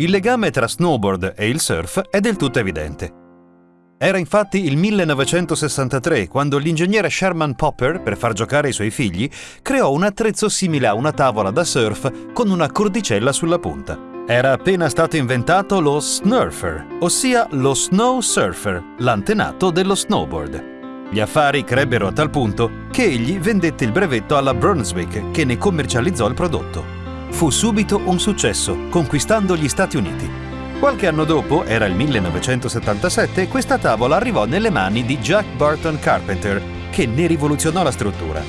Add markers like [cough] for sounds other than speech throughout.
Il legame tra snowboard e il surf è del tutto evidente. Era infatti il 1963 quando l'ingegnere Sherman Popper, per far giocare i suoi figli, creò un attrezzo simile a una tavola da surf con una cordicella sulla punta. Era appena stato inventato lo snurfer, ossia lo snow surfer, l'antenato dello snowboard. Gli affari crebbero a tal punto che egli vendette il brevetto alla Brunswick che ne commercializzò il prodotto. Fu subito un successo, conquistando gli Stati Uniti. Qualche anno dopo, era il 1977, questa tavola arrivò nelle mani di Jack Burton Carpenter, che ne rivoluzionò la struttura.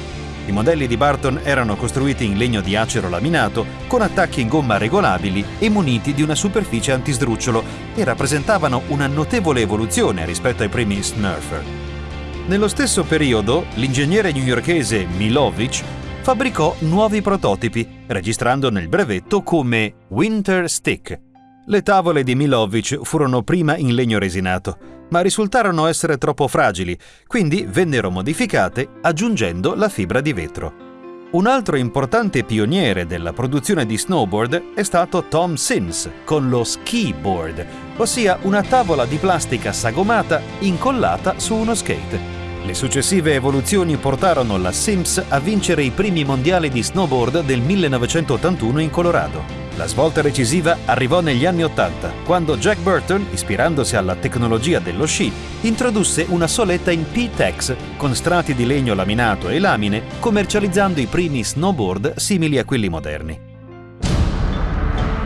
I modelli di Barton erano costruiti in legno di acero laminato, con attacchi in gomma regolabili e muniti di una superficie antisdrucciolo e rappresentavano una notevole evoluzione rispetto ai primi Snurfer. Nello stesso periodo, l'ingegnere newyorkese Milovic fabbricò nuovi prototipi, registrando nel brevetto come Winter Stick. Le tavole di Milovic furono prima in legno resinato, ma risultarono essere troppo fragili, quindi vennero modificate aggiungendo la fibra di vetro. Un altro importante pioniere della produzione di snowboard è stato Tom Sims con lo ski board, ossia una tavola di plastica sagomata incollata su uno skate. Le successive evoluzioni portarono la Sims a vincere i primi mondiali di snowboard del 1981 in Colorado. La svolta decisiva arrivò negli anni 80, quando Jack Burton, ispirandosi alla tecnologia dello sci, introdusse una soletta in P-Tex con strati di legno laminato e lamine, commercializzando i primi snowboard simili a quelli moderni.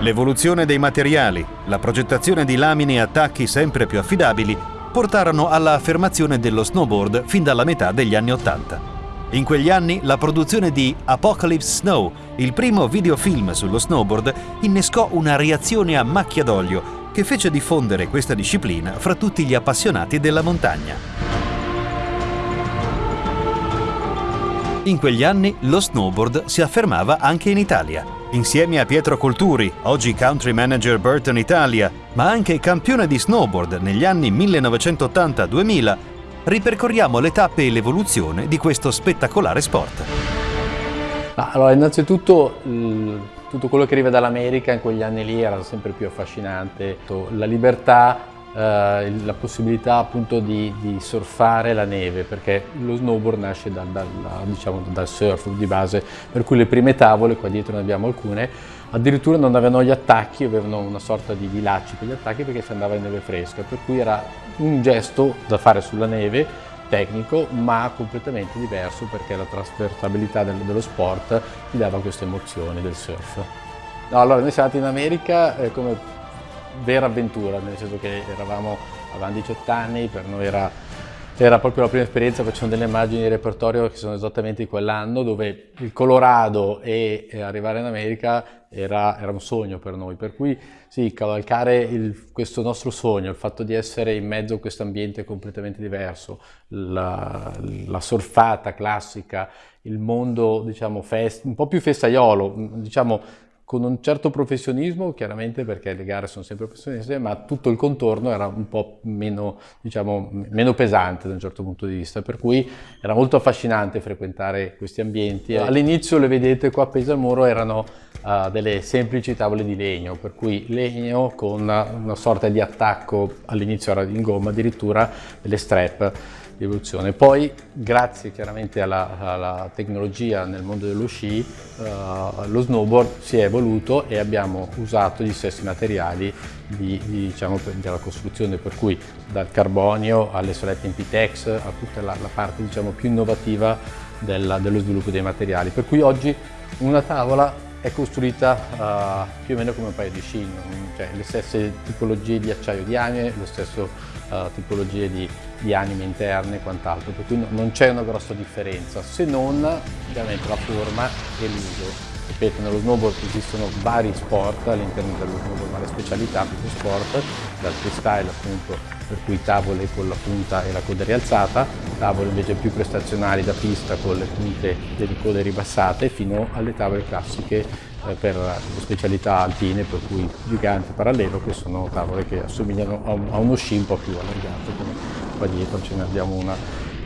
L'evoluzione dei materiali, la progettazione di lamine e attacchi sempre più affidabili portarono alla affermazione dello snowboard fin dalla metà degli anni Ottanta. In quegli anni la produzione di Apocalypse Snow, il primo videofilm sullo snowboard, innescò una reazione a macchia d'olio che fece diffondere questa disciplina fra tutti gli appassionati della montagna. In quegli anni lo snowboard si affermava anche in Italia. Insieme a Pietro Colturi, oggi country manager Burton Italia, ma anche campione di snowboard negli anni 1980-2000, ripercorriamo le tappe e l'evoluzione di questo spettacolare sport. Allora, innanzitutto tutto quello che arriva dall'America in quegli anni lì era sempre più affascinante. La libertà eh, la possibilità appunto di, di, surfare la neve perché lo snowboard nasce dal, dal, diciamo, dal surf di base per cui le prime tavole, qua dietro ne abbiamo alcune, addirittura non avevano gli attacchi, avevano una sorta di, di lacci per gli attacchi perché si andava in neve fresca per cui era un gesto da fare sulla neve tecnico ma completamente diverso perché la trasversabilità del, dello sport ti dava queste emozioni del surf. No, allora noi siamo andati in America eh, come vera avventura, nel senso che eravamo, avevamo 18 anni, per noi era, era proprio la prima esperienza, facciamo delle immagini di repertorio che sono esattamente di quell'anno, dove il Colorado e, e arrivare in America era, era, un sogno per noi, per cui sì, cavalcare il, questo nostro sogno, il fatto di essere in mezzo a questo ambiente completamente diverso, la, la surfata classica, il mondo diciamo fest, un po' più festaiolo, diciamo con un certo professionismo, chiaramente perché le gare sono sempre professioniste, ma tutto il contorno era un po' meno, diciamo, meno pesante da un certo punto di vista, per cui era molto affascinante frequentare questi ambienti. All'inizio le vedete qua a Pesamuro erano uh, delle semplici tavole di legno, per cui legno con una, una sorta di attacco, all'inizio era in gomma addirittura, delle strap di evoluzione. Poi, grazie chiaramente alla, alla tecnologia nel mondo dello sci, uh, lo snowboard si è evoluto e abbiamo usato gli stessi materiali di, di, diciamo, della costruzione, per cui dal carbonio alle solette in Pitex, a tutta la, la parte diciamo, più innovativa della, dello sviluppo dei materiali. Per cui oggi una tavola è costruita uh, più o meno come un paio di sci, cioè le stesse tipologie di acciaio di anime, le stesse uh, tipologie di, di, anime interne e quant'altro, per cui no, non c'è una grossa differenza, se non ovviamente la forma e l'uso. Ripeto, nello snowboard esistono vari sport all'interno dello snowboard, varie specialità di sport, dal freestyle appunto, per cui tavole con la punta e la coda rialzata, tavole invece più prestazionali da pista con le punte delle code ribassate, fino alle tavole classiche eh, per le specialità alpine, per cui gigante parallelo, che sono tavole che assomigliano a, uno sci un po' più allargato, come qua dietro ce ne abbiamo una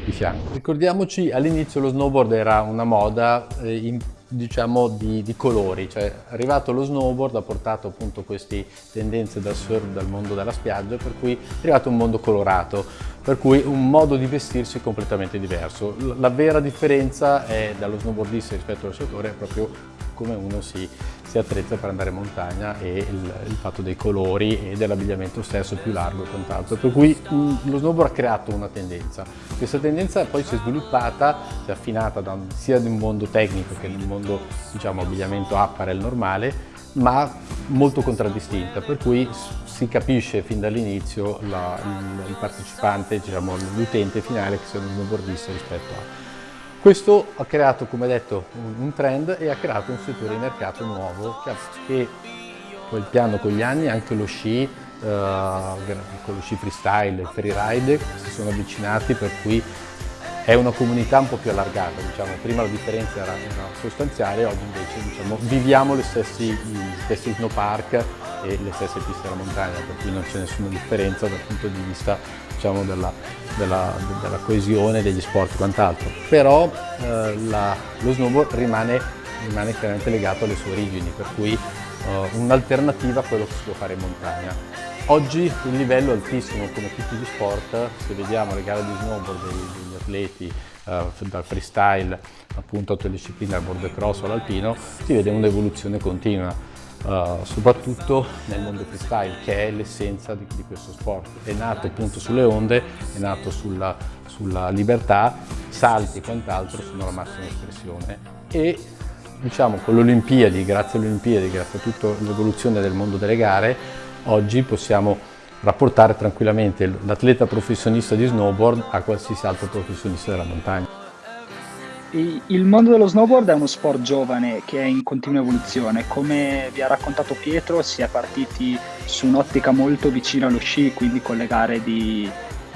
di fianco. Ricordiamoci all'inizio lo snowboard era una moda eh, in diciamo di, di, colori, cioè arrivato lo snowboard ha portato appunto queste tendenze dal surf, dal mondo della spiaggia, per cui è arrivato un mondo colorato, per cui un modo di vestirsi completamente diverso. La vera differenza è dallo snowboardista rispetto allo sciatore è proprio come uno si, si, attrezza per andare in montagna e il, il fatto dei colori e dell'abbigliamento stesso più largo e quant'altro. Per cui lo snowboard ha creato una tendenza. Questa tendenza poi si è sviluppata, si è affinata da, sia nel mondo tecnico che nel mondo diciamo abbigliamento apparel normale, ma molto contraddistinta, per cui si capisce fin dall'inizio il, il, partecipante, diciamo, l'utente finale che sia uno snowboardista rispetto a questo ha creato, come detto, un trend e ha creato un settore di mercato nuovo che, poi il piano con gli anni anche lo sci, eh, con lo sci freestyle e freeride si sono avvicinati per cui è una comunità un po' più allargata, diciamo. prima la differenza era, sostanziale, oggi invece diciamo, viviamo gli stessi, stessi snowpark e le stesse piste della montagna, per cui non c'è nessuna differenza dal punto di vista diciamo, della, della, della, coesione degli sport e quant'altro. Però eh, la, lo snowboard rimane, rimane, chiaramente legato alle sue origini, per cui eh, un'alternativa a quello che si può fare in montagna. Oggi il livello è altissimo come tutti gli sport, se vediamo le gare di snowboard degli, atleti eh, dal freestyle appunto a tutte le discipline, al board cross all'alpino, si vede un'evoluzione continua uh, soprattutto nel mondo freestyle che è l'essenza di, di, questo sport. È nato appunto sulle onde, è nato sulla, sulla libertà, salti e quant'altro sono la massima espressione e diciamo con le Olimpiadi, grazie alle Olimpiadi, grazie a tutta l'evoluzione del mondo delle gare, oggi possiamo rapportare tranquillamente l'atleta professionista di snowboard a qualsiasi altro professionista della montagna. Il mondo dello snowboard è uno sport giovane che è in continua evoluzione. Come vi ha raccontato Pietro, si è partiti su un'ottica molto vicina allo sci, quindi con le gare di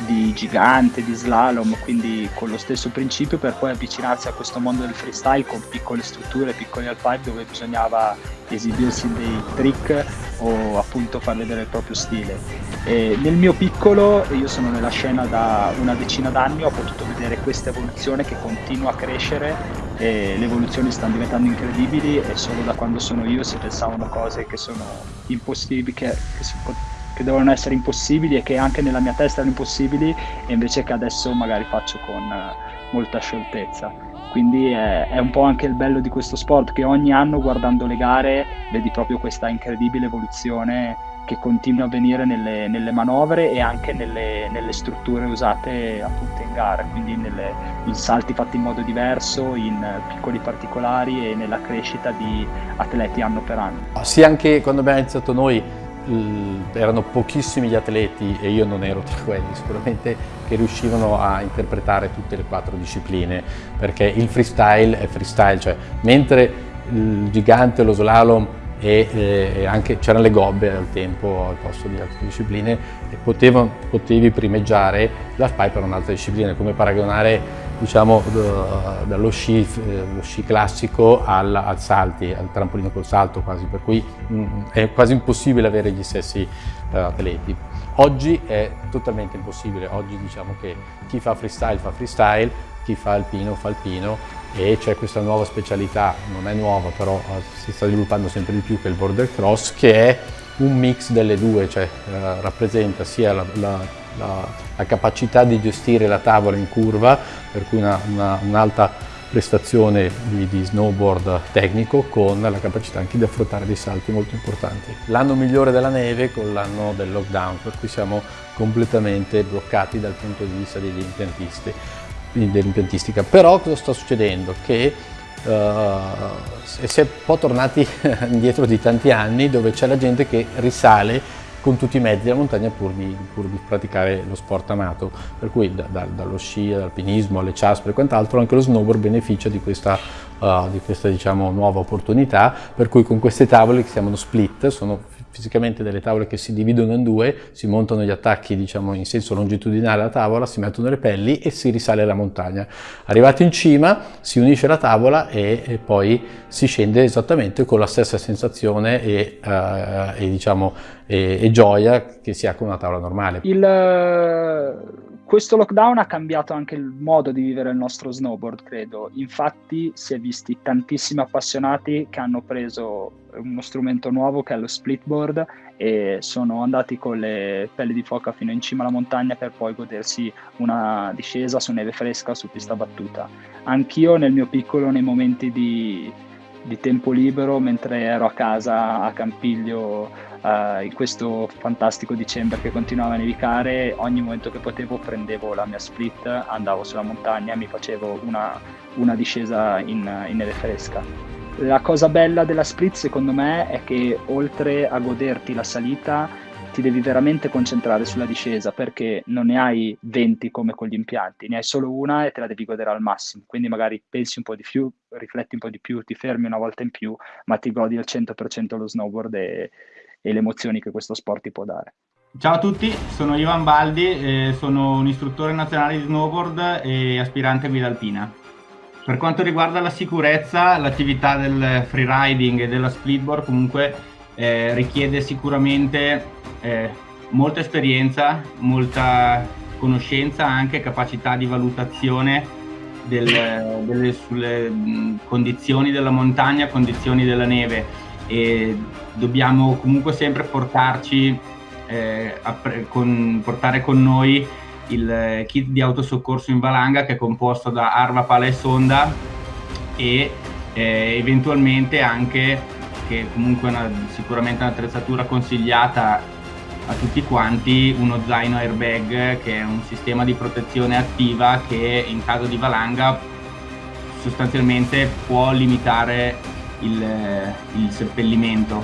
di gigante, di slalom, quindi con lo stesso principio per poi avvicinarsi a questo mondo del freestyle con piccole strutture, piccoli alpive dove bisognava esibirsi dei trick o appunto far vedere il proprio stile. E nel mio piccolo, io sono nella scena da una decina d'anni, ho potuto vedere questa evoluzione che continua a crescere e le evoluzioni stanno diventando incredibili e solo da quando sono io si pensavano cose che sono impossibili, che, che si che devono essere impossibili e che anche nella mia testa erano impossibili e invece che adesso magari faccio con uh, molta scioltezza. Quindi è, è, un po' anche il bello di questo sport che ogni anno guardando le gare vedi proprio questa incredibile evoluzione che continua a avvenire nelle, nelle manovre e anche nelle, nelle, strutture usate appunto in gara, quindi nelle, in salti fatti in modo diverso, in piccoli particolari e nella crescita di atleti anno per anno. Sì, anche quando abbiamo iniziato noi erano pochissimi gli atleti e io non ero tra quelli sicuramente che riuscivano a interpretare tutte le quattro discipline perché il freestyle è freestyle, cioè mentre il gigante, lo slalom e, eh, anche c'erano le gobbe al tempo al posto di altre discipline e potevo, potevi primeggiare la pipe per un'altra disciplina, come paragonare diciamo, dallo sci, eh, sci classico al, al, salti, al trampolino col salto quasi, per cui mh, mm, è quasi impossibile avere gli stessi uh, atleti. Oggi è totalmente impossibile, oggi diciamo che chi fa freestyle fa freestyle, chi fa alpino fa alpino e c'è questa nuova specialità, non è nuova però eh, si sta sviluppando sempre di più che il border cross che è un mix delle due, cioè eh, rappresenta sia la, la, la, la, capacità di gestire la tavola in curva, per cui un'alta un prestazione di, di, snowboard tecnico con la capacità anche di affrontare dei salti molto importanti. L'anno migliore della neve con l'anno del lockdown, per cui siamo completamente bloccati dal punto di vista degli impiantisti dell'impiantistica. Però cosa sta succedendo? Che uh, si è un po' tornati [laughs] indietro di tanti anni dove c'è la gente che risale con tutti i mezzi della montagna pur di, pur di praticare lo sport amato, per cui da, da, dallo sci, all'alpinismo, alle ciaspre e quant'altro, anche lo snowboard beneficia di questa, uh, di questa diciamo, nuova opportunità, per cui con queste tavole che si chiamano split, sono fisicamente delle tavole che si dividono in due, si montano gli attacchi diciamo in senso longitudinale alla tavola, si mettono le pelli e si risale la montagna. Arrivati in cima si unisce la tavola e, e poi si scende esattamente con la stessa sensazione e, uh, e, diciamo, e, e gioia che si ha con una tavola normale. Il questo lockdown ha cambiato anche il modo di vivere il nostro snowboard, credo. Infatti si è visti tantissimi appassionati che hanno preso uno strumento nuovo che è lo splitboard e sono andati con le pelli di foca fino in cima alla montagna per poi godersi una discesa su neve fresca su pista battuta. Anch'io nel mio piccolo, nei momenti di, di tempo libero, mentre ero a casa a Campiglio uh, in questo fantastico dicembre che continuava a nevicare, ogni momento che potevo prendevo la mia split, andavo sulla montagna e mi facevo una, una discesa in, in neve fresca. La cosa bella della split secondo me è che oltre a goderti la salita ti devi veramente concentrare sulla discesa perché non ne hai 20 come con gli impianti, ne hai solo una e te la devi godere al massimo. Quindi magari pensi un po' di più, rifletti un po' di più, ti fermi una volta in più, ma ti godi al 100% lo snowboard e, e le emozioni che questo sport ti può dare. Ciao a tutti, sono Ivan Baldi, eh, sono un istruttore nazionale di snowboard e aspirante guida alpina. Per quanto riguarda la sicurezza, l'attività del freeriding e della splitboard comunque eh, richiede sicuramente eh, molta esperienza, molta conoscenza, anche capacità di valutazione del, delle sulle mh, condizioni della montagna, condizioni della neve. E dobbiamo comunque sempre portarci, eh, con, portare con noi il kit di autosoccorso in valanga che è composto da arma, pala e sonda e eh, eventualmente anche, che comunque è una, sicuramente un'attrezzatura consigliata a tutti quanti, uno zaino airbag che è un sistema di protezione attiva che in caso di valanga sostanzialmente può limitare il, il seppellimento?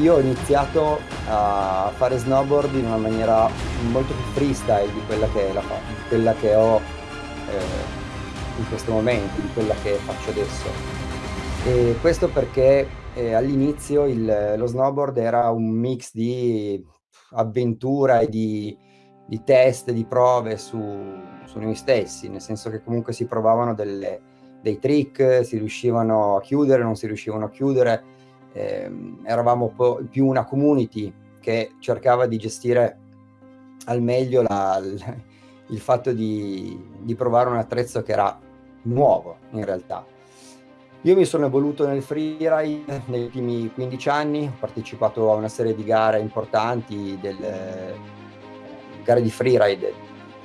Io ho iniziato a fare snowboard in una maniera molto più freestyle di quella che, la, quella che ho eh, in questo momento, di quella che faccio adesso. E questo perché eh, all'inizio lo snowboard era un mix di avventura e di, di test, di prove su, su noi stessi, nel senso che comunque si provavano delle, dei trick, si riuscivano a chiudere, non si riuscivano a chiudere, eh, eravamo più una community che cercava di gestire al meglio la, il, fatto di, di provare un attrezzo che era nuovo in realtà. Io mi sono evoluto nel freeride negli ultimi 15 anni, ho partecipato a una serie di gare importanti, del, eh, gare di freeride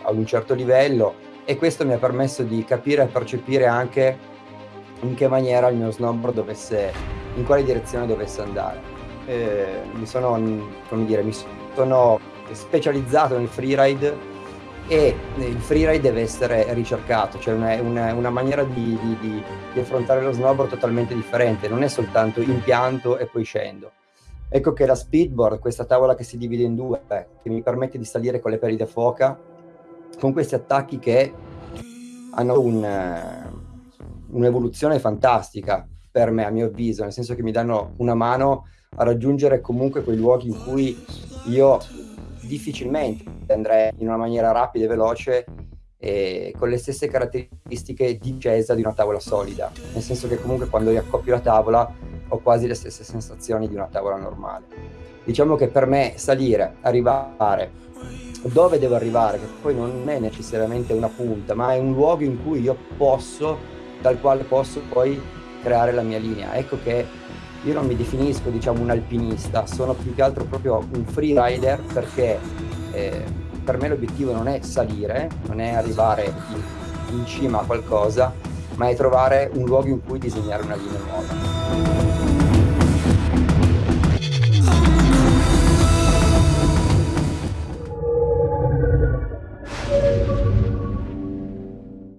ad un certo livello, e questo mi ha permesso di capire e percepire anche in che maniera il mio snowboard dovesse, in quale direzione dovesse andare. E mi sono, come dire, mi sono specializzato nel freeride e il freeride deve essere ricercato, cioè una, una, una maniera di, di, di, di, affrontare lo snowboard totalmente differente, non è soltanto impianto e poi scendo. Ecco che la speedboard, questa tavola che si divide in due, che mi permette di salire con le peli da foca, con questi attacchi che hanno un, eh, un'evoluzione fantastica per me, a mio avviso, nel senso che mi danno una mano a raggiungere comunque quei luoghi in cui io difficilmente andrei in una maniera rapida e veloce e con le stesse caratteristiche di discesa di una tavola solida, nel senso che comunque quando riaccoppio la tavola ho quasi le stesse sensazioni di una tavola normale. Diciamo che per me salire, arrivare dove devo arrivare, che poi non è necessariamente una punta, ma è un luogo in cui io posso, dal quale posso poi creare la mia linea. Ecco che io non mi definisco diciamo un alpinista, sono più che altro proprio un freerider perché eh, per me l'obiettivo non è salire, non è arrivare in, in cima a qualcosa, ma è trovare un luogo in cui disegnare una linea nuova.